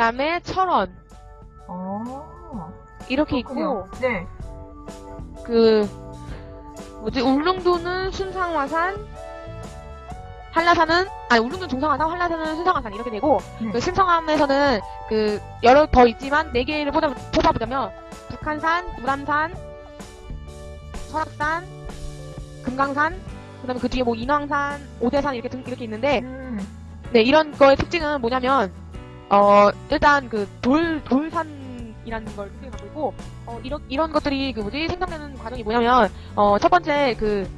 그다음에 철원 어. 이렇게 있고 그렇군요. 네. 그 뭐지 울릉도는 순상화산 한라산은 아니 울릉도 중상화산 한라산은 순상화산 이렇게 되고 네. 그 신성함에서는 그 여러 더 있지만 네 개를 뽑아, 뽑아보자면 북한산, 무람산, 설악산, 금강산 그다음에 그 뒤에 뭐 인왕산, 오대산 이렇게 등- 이렇게 있는데 음. 네 이런 거의 특징은 뭐냐면 어 일단 그 돌 돌산이라는 걸 갖고 있고 어 이런 이런 것들이 그 뭐지 생성되는 과정이 뭐냐면 어 첫 번째 그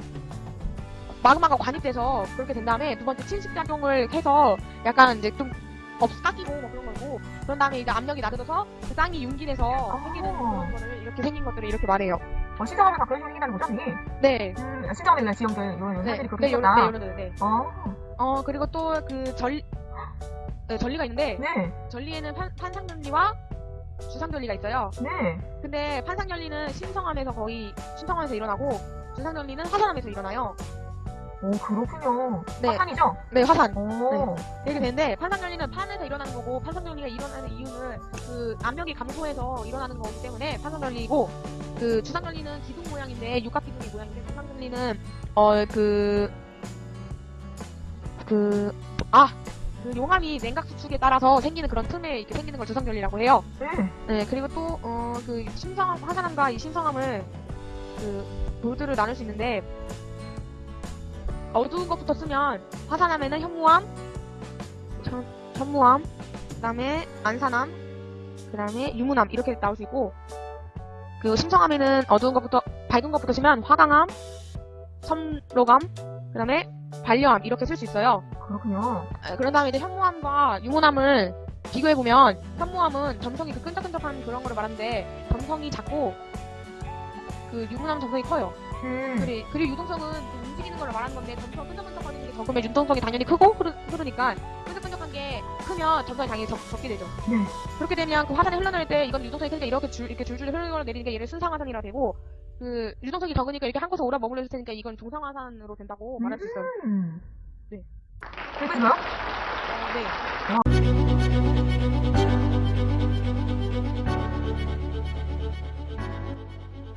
마그마가 관입돼서 그렇게 된 다음에 두 번째 침식 작용을 해서 약간 이제 좀 업, 깎이고 뭐 그런 거고 그런 다음에 이제 압력이 낮아져서 그 땅이 융기돼서 생기는 그런 거를 이렇게 생긴 것들을 이렇게 말해요. 어, 심성암은 다 그런 생긴다는 거죠, 언니? 네. 음, 심성암은 지형들, 이런 네. 사람들이 그렇게 네, 요런. 네, 요런, 네. 어, 어, 그리고 또 그 전, 네, 전리가 있는데, 네, 전리에는 판, 판상전리와 주상전리가 있어요. 네. 근데 판상전리는 신성함에서 거의 신성함에서 일어나고 주상전리는 화산함에서 일어나요. 오, 그렇군요. 네. 화산이죠? 네, 화산. 오, 이렇게 되는데 판상전리는 판에서 일어나는 거고 판상전리가 일어나는 이유는 그 압력이 감소해서 일어나는 거기 때문에 판상전리고 그 주상전리는 기둥 모양인데 육각 기둥의 모양인데 판상전리는 어그 그 아, 그 용암이 냉각 수축에 따라서 생기는 그런 틈에 이렇게 생기는 걸 주상전리라고 해요. 네. 네, 그리고 또, 어, 그, 신성함, 화산함과 이 신성함을, 그, 돌들을 나눌 수 있는데, 어두운 것부터 쓰면, 화산함에는 현무암, 현, 현무암, 그 다음에 안산암, 그 다음에 유문암, 이렇게 나올 수 있고, 그, 신성함에는 어두운 것부터, 밝은 것부터 쓰면 화강암, 섬로감, 그 다음에 반려암, 이렇게 쓸 수 있어요. 그렇군요. 아, 그런 다음에 이제 현무암과 유문암을 비교해보면 현무암은 점성이 그 끈적끈적한 그런 거를 말하는데 점성이 작고 그 유문암 점성이 커요. 음, 그리, 그리고 유동성은 그 움직이는 걸 말하는 건데 점성 끈적끈적거리는 게 적으면 유동성이 당연히 크고 흐르, 흐르니까 끈적끈적한 게 크면 점성이 당연히 적, 적게 되죠. 네. 그렇게 되면 그 화산이 흘러내릴 때 이건 유동성이 크니까 이렇게 줄 이렇게 줄줄 흘러내리니까 얘를 순상화산이라 되고 그 유동성이 적으니까 이렇게 한 곳에 오래 머물러 있을 테니까 이건 중상화산으로 된다고 말할 수 있어요. 음. 네. 여기